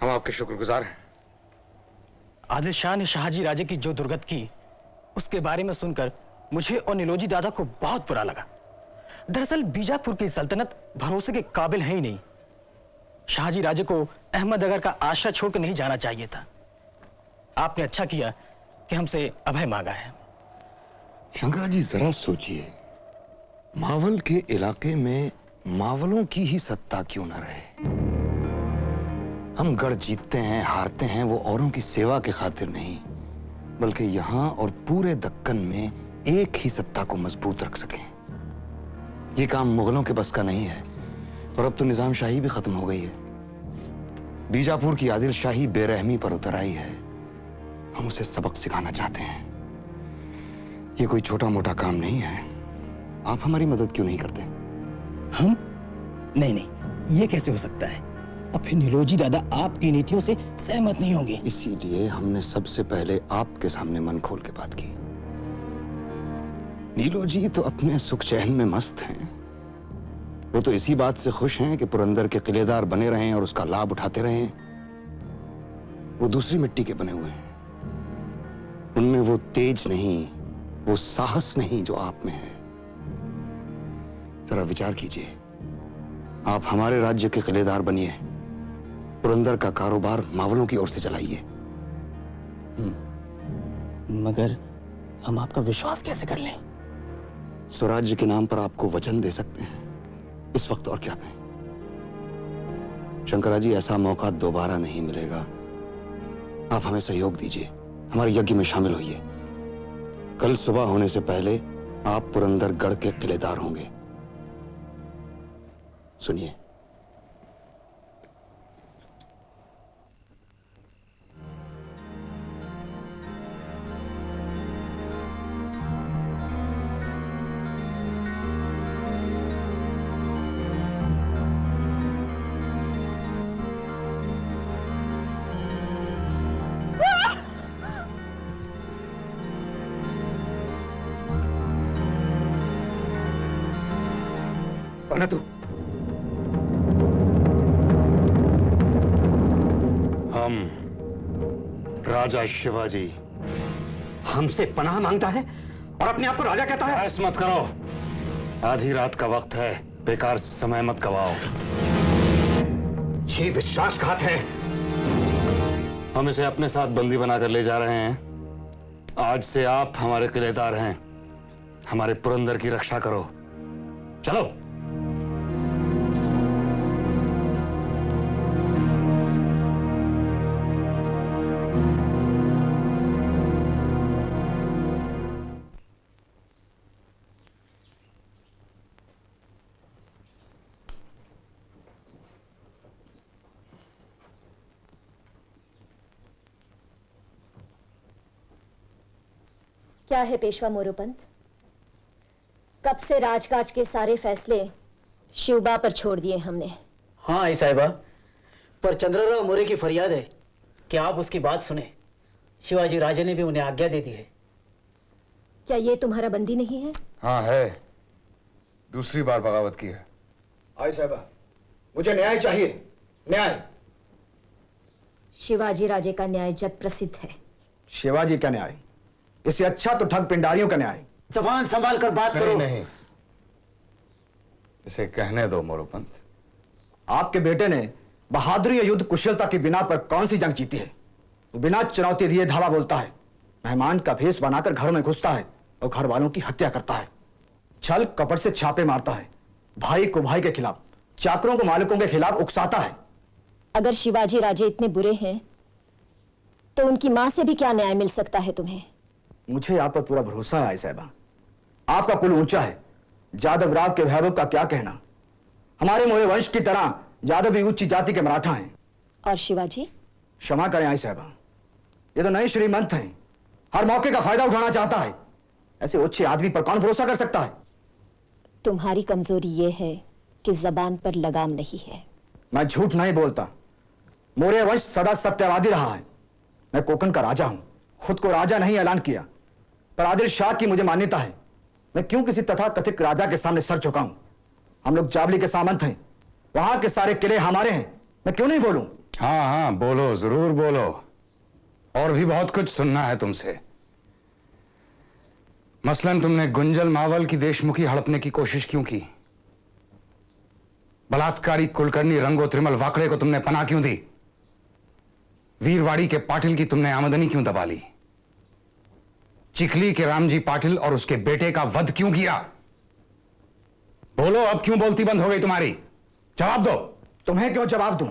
हम आपके शुक्रगुजार हैं। आदिल शाह ने शाहजी राजे की जो दुर्गत की उसके बारे में सुनकर मुझे और नीलोजी दादा को बहुत बुरा लगा। दरअसल बीजापुर की सल्तनत भरोसे के काबिल है ही नहीं। शाहजी राजे को अहमदनगर का आशा छोड़कर नहीं जाना चाहिए था। आपने अच्छा किया कि हमसे अभय मांगा है। शंकरा जी जरा सोचिए। मावल के इलाके में मावलों की ही सत्ता क्यों न रहे? हम गढ़ जीतते हैं, हारते हैं, वो औरों की सेवा के खातिर नहीं, बल्कि यहाँ और पूरे दक्कन में एक ही सत्ता को मज़बूत रख सकें। ये काम मुगलों के बस का नहीं है, और अब तो निज़ाम शाही भी खत्म हो गई है। बीजापुर की आदिल शाही बेरहमी पर उतर आई है। हम उसे सबक सिखाना चाहते हैं। ये कोई छोटा मोटा काम नहीं है। आप हमारी मदद क्यों नहीं करते? हम? नहीं नहीं ये कैसे हो सकता है? अब फिर नीलोजी दादा आपकी नीतियों से सहमत नहीं होंगे। इसीलिए हमने सबसे पहले आपके सामने मन खोल के बात की। नीलो जी तो अपने सुख चैन में मस्त हैं। वो तो इसी बात से खुश हैं कि पुरंदर के किलेदार बने रहें और उसका लाभ उठाते रहें। वो दूसरी मिट्टी के बने हुए हैं। उनमें वो तेज नहीं वो साहस नहीं जो आप में है। जरा विचार कीजिए। आप हमारे राज्य के किलेदार बनिए। पुरंदर का कारोबार मावलों की ओर से चलाइए। मगर हम आपका विश्वास कैसे कर लें? स्वराज्य के नाम पर आपको वचन दे सकते हैं। इस वक्त और क्या कहें? शंकरा जी ऐसा मौका दोबारा नहीं मिलेगा। आप हमें सहयोग दीजिए। हमारे यज्ञ में शामिल होइए। कल सुबह होने से पहले आप पुरंदर गढ़ के किलेदार होंगे। सुनिए। राजा शिवाजी हमसे पनाह माँगता है और अपने आप को राजा कहता है। ऐस मत करो। आधी रात का वक्त है। बेकार समय मत गवाओ। ये विश्वासघात है। हम इसे अपने साथ बंदी बनाकर ले जा रहे हैं। आज से आप हमारे किलेदार हैं। हमारे पुरंदर की रक्षा करो। चलो। क्या है पेशवा मोरोपंत? कब से राजकाज के सारे फैसले शिवबा पर छोड़ दिए हमने? हाँ आई साहिबा। पर चंद्रराव मोरे की फरियाद है कि आप उसकी बात सुने। शिवाजी राजे ने भी उन्हें आज्ञा दे दी है। क्या ये तुम्हारा बंदी नहीं है? हाँ है। दूसरी बार बगावत की है। आई साहबा मुझे न्याय चाहिए। न्याय। शिवाजी राजे का न्याय जग प्रसिद्ध है। शिवाजी का न्याय। इससे अच्छा तो ठग पिंडारियों का न्याय। जबान संभाल कर बात नहीं करो। नहीं। इसे कहने दो मोरोपंत। आपके बेटे ने बहादुरी या युद्ध कुशलता की बिना पर कौन सी जंग जीती है? वो बिना चुनौती दिए धावा बोलता है। मेहमान का भेष बनाकर घरों में घुसता है और घर वालों की हत्या करता है। छल कपट से छापे मारता है। भाई को भाई के खिलाफ चाकरों को मालिकों के खिलाफ उकसाता है। अगर शिवाजी राजे इतने बुरे हैं तो उनकी माँ से भी क्या न्याय मिल सकता है तुम्हें? मुझे आप पर पूरा भरोसा है आई साहबा। आपका कुल ऊँचा है। जादव राव के वैभव का क्या कहना? हमारे मोरे वंश की तरह यादव भी ऊँची जाति के मराठा हैं। और शिवाजी? क्षमा करें आई साहबा। ये तो नए श्रीमंत हैं। हर मौके का फ़ायदा उठाना चाहता है। ऐसे उच्च आदमी पर कौन भरोसा कर सकता है? तुम्हारी कमज़ोरी ये है कि जबान पर लगाम नहीं है। मैं झूठ नहीं बोलता। मौर्य वंश सदा सत्यवादी रहा है। मैं कोकण का राजा हूँ। खुद को राजा नहीं ऐलान किया। पर आदिल शाह की मुझे मान्यता है। मैं क्यों किसी तथा कथित राजा के सामने सर झुकाऊं? हम लोग जावली के सामंत हैं। वहाँ के सारे किले हमारे हैं। मैं क्यों नहीं बोलूँ? हाँ हाँ बोलो, ज़रूर बोलो। और भी बहुत कुछ सुनना है तुमसे। मसलन तुमने गुंजल मावल की देशमुखी हड़पने की कोशिश क्यों की? बलात्कारी कुलकर्णी रंगो त्रिमल वाकड़े को तुमने पना क्यों दी? वीरवाड़ी के पाटिल की तुमने आमदनी क्यों दबा ली? चिखली के रामजी पाटिल और उसके बेटे का वध क्यों किया? बोलो अब क्यों बोलती बंद हो गई तुम्हारी? जवाब दो। तुम्हें क्यों जवाब दूँ?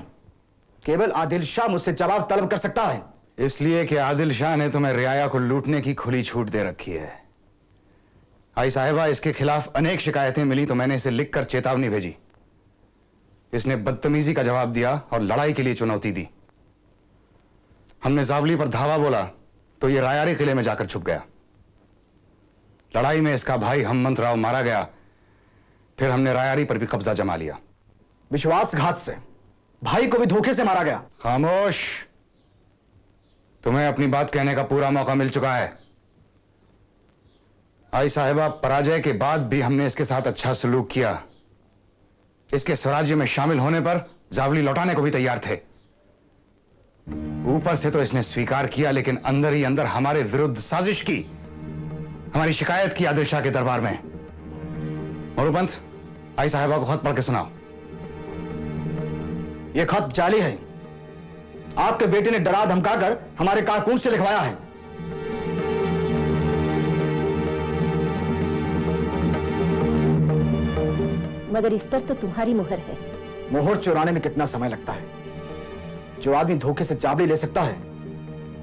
केवल आदिल शाह मुझसे जवाब तलब कर सकता है। इसलिए कि आदिल शाह ने तुम्हें रियाया को लूटने की खुली छूट दे रखी है। आई साहिबा इसके खिलाफ अनेक शिकायतें मिली तो मैंने इसे लिखकर चेतावनी भेजी। इसने बदतमीजी का जवाब दिया और लड़ाई के लिए चुनौती दी। हमने जावली पर धावा बोला तो ये रायारी किले में जाकर छुप गया। लड़ाई में इसका भाई हममंत राव मारा गया। फिर हमने रायारी पर भी कब्जा जमा लिया। विश्वासघात से भाई को भी धोखे से मारा गया। खामोश। तुम्हें अपनी बात कहने का पूरा मौका मिल चुका है। आई साहिबा, पराजय के बाद भी हमने इसके साथ अच्छा सलूक किया। इसके स्वराज्य में शामिल होने पर जावली लौटाने को भी तैयार थे। ऊपर से तो इसने स्वीकार किया लेकिन अंदर ही अंदर हमारे विरुद्ध साजिश की। हमारी शिकायत की आदिल शाह के दरबार में। मोरूपंत आई साहिबा को खत पढ़ के सुनाओ। यह खत जाली है। आपके बेटे ने डरा धमकाकर हमारे कारकुन से लिखवाया है। मगर इस पर तो तुम्हारी मुहर है। मोहर चुराने में कितना समय लगता है? जो आदमी धोखे से चाबड़ी ले सकता है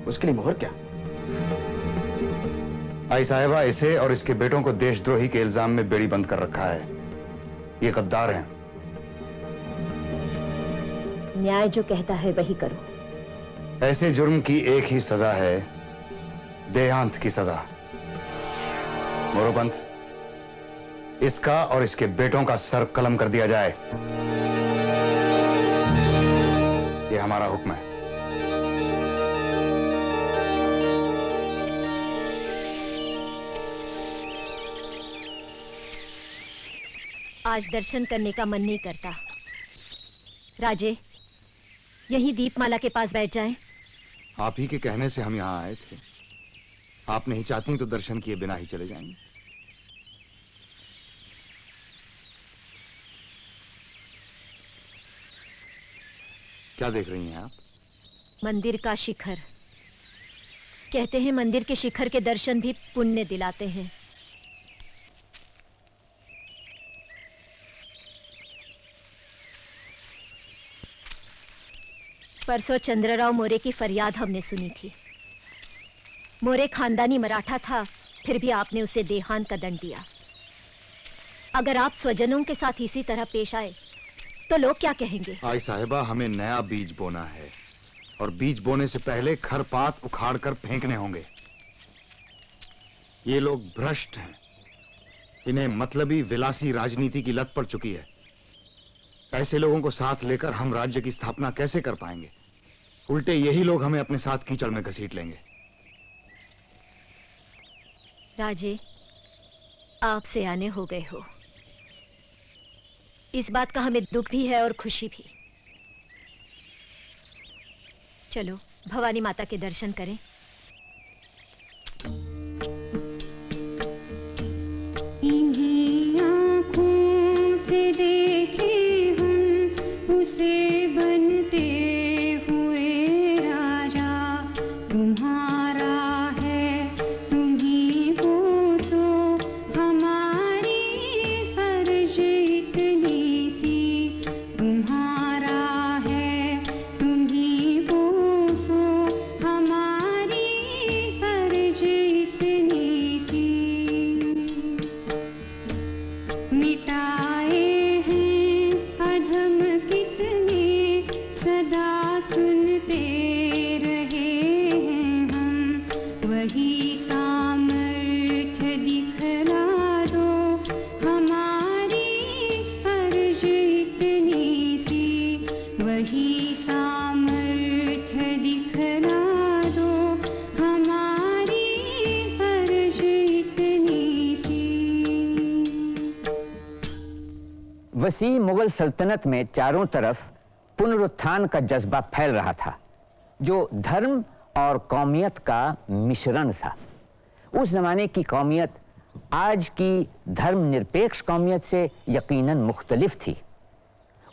उसके लिए मोहर क्या? आई साहिबा इसे और इसके बेटों को देशद्रोही के इल्ज़ाम में बेड़ी बंद कर रखा है। ये गद्दार हैं। न्याय जो कहता है वही करो। ऐसे जुर्म की एक ही सजा है देहांत की सजा। मोरोपंत इसका और इसके बेटों का सर कलम कर दिया जाए। हमारा हुक्म है। आज दर्शन करने का मन नहीं करता। राजे यही दीपमाला के पास बैठ जाएँ। आप ही के कहने से हम यहाँ आए थे। आप नहीं चाहती तो दर्शन किए बिना ही चले जाएँगे। क्या देख रही हैं आप? मंदिर का शिखर। कहते हैं मंदिर के शिखर के दर्शन भी पुण्य दिलाते हैं। परसों चंद्रराव मोरे की फरियाद हमने सुनी थी। मोरे खानदानी मराठा था, फिर भी आपने उसे देहांत का दंड दिया। अगर आप स्वजनों के साथ इसी तरह पेश आए तो लोग क्या कहेंगे? आई साहिबा हमें नया बीज बोना है। और बीज बोने से पहले खरपात उखाड़ कर फेंकने होंगे। ये लोग भ्रष्ट हैं। इन्हें मतलबी विलासी राजनीति की लत पड़ चुकी है। ऐसे लोगों को साथ लेकर हम राज्य की स्थापना कैसे कर पाएँगे? उल्टे यही लोग हमें अपने साथ कीचड़ में घसीट लेंगे। राजे आपसे आने हो गए हो। इस बात का हमें दुख भी है और खुशी भी। चलो, भवानी माता के दर्शन करें। इन्हीं मुगल सल्तनत में चारों तरफ़ पुनरुत्थान का जज्बा फैल रहा था, जो धर्म और कौमियत का मिश्रण था। उस जमाने की कौमियत आज की धर्मनिरपेक्ष कौमियत से यकीनन मुख्तलिफ़ थी।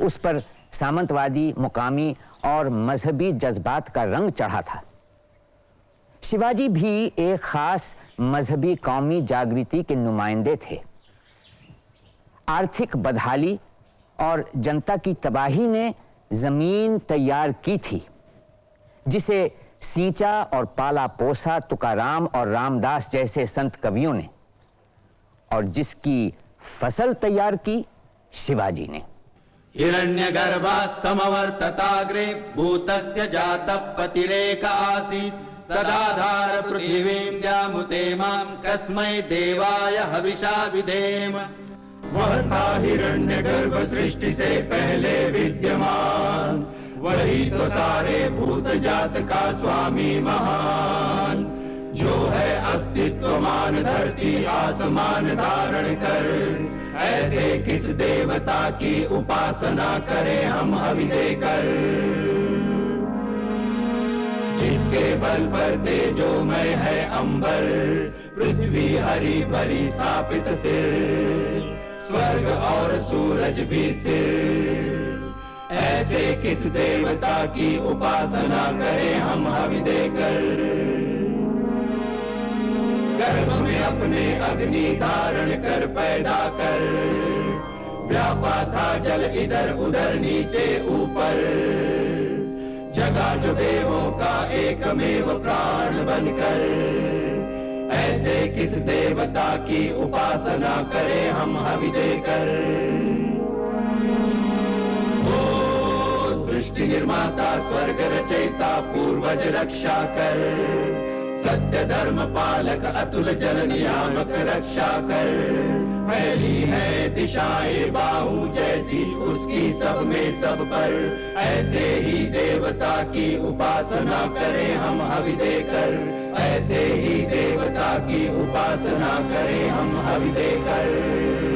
उस पर सामंतवादी, मुकामी और मजहबी जज्बात का रंग चढ़ा था। शिवाजी भी एक खास मजहबी कौमी जागृति के नुमाइंदे थे। आर्थिक बदहाली और जनता की तबाही ने ज़मीन तैयार की थी, जिसे सींचा और पाला पोसा तुकाराम और रामदास जैसे संत कवियों ने, और जिसकी फ़सल तैयार की शिवाजी ने। हिरण्यगर्भात् समवर्तताग्रे भूतस्य जातः पतिरेक आसीत्। सदाधार पृथिवीं व्यामुते माँ कस्मै देवाय हविषा विधेम। वह था हिरण्य गर्भ सृष्टि से पहले विद्यमान। वही तो सारे भूत जात का स्वामी महान। जो है अस्तित्वमान धरती आसमान धारण कर। ऐसे किस देवता की उपासना करें हम हवि देकर? जिसके बल पर तेजोमय है अंबर, पृथ्वी हरी भरी स्थापित सिर। स्वर्ग और सूरज भी स्थिर। ऐसे किस देवता की उपासना करें हम हवि देकर? गर्भ में अपने अग्नि धारण कर पैदा कर। व्यापा था जल इधर उधर नीचे ऊपर। जगा जो देवों का एकमेव प्राण बनकर। ऐसे किस देवता की उपासना करें हम हवि देकर? ओ सृष्टि निर्माता, स्वर्ग रचयिता, पूर्वज रक्षा कर। सत्य धर्म पालक अतुल जल नियामक रक्षा कर। फैली है दिशाएँ बाहु जैसी, उसकी सब में सब पर। ऐसे ही देवता की उपासना करें हम हवि देकर ऐसे ही देवता की उपासना करें हम हवि देकर